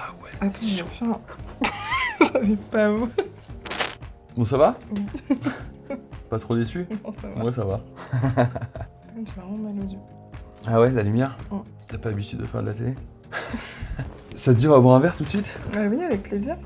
Ah Attends, je reviens. J'avais pas vous. Bon, ça va Pas trop déçu Non, ça va. Moi, ça va. J'ai vraiment mal aux yeux. Ah ouais, la lumière T'as pas l'habitude de faire de la télé Ça te dit, on va boire un verre tout de suite? Ah oui, avec plaisir.